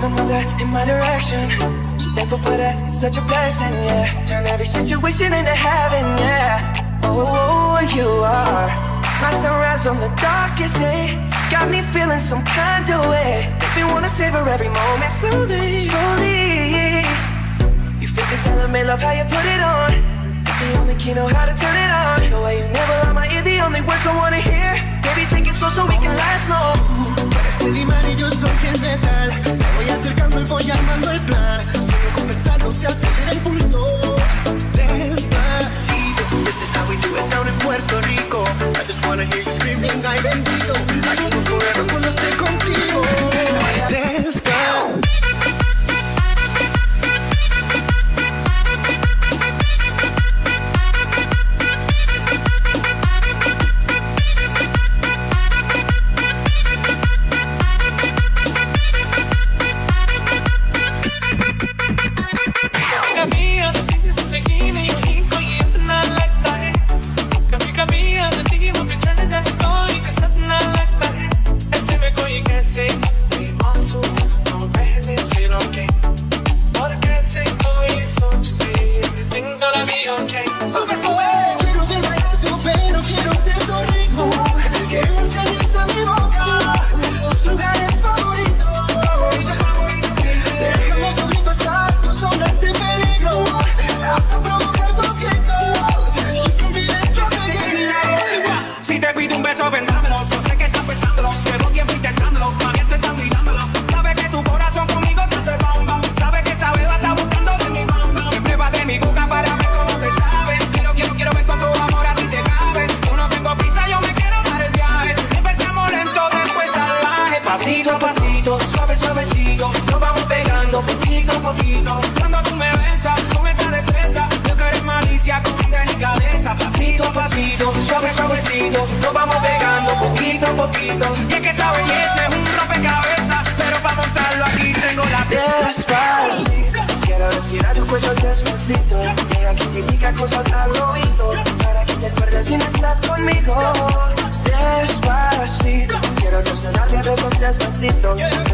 Coming with her in my direction. So thankful for that, it's such a blessing, yeah. Turn every situation into heaven, yeah. Oh, oh, you are my sunrise on the darkest day. Got me feeling some kind of way. Make me wanna savor every moment slowly, slowly. You feel it telling me love how you put it on. The only key know how to turn it on. The way you never lie my ear, the only words I wanna hear. Baby, take it slow so we can last long. Eres el imán y. Acercando y voy armando el plan. Solo con pensarlo se acelera el pulso. Pasito a pasito, suave, suavecito. Nos vamos pegando poquito a poquito. Cuando tú me besas con esa destreza. Yo que eres malicia con delicadeza. Pasito a pasito, suave, suavecito. Nos vamos pegando poquito a poquito. Y es que esa belleza es un rompecabezas. Pero para montarlo aquí tengo la Despacito, quiero respirar tu cuello despacito. Deja que te diga cosas al oído. Para que te acuerdes si no estás conmigo. Despacito, quiero sit down. Yeah.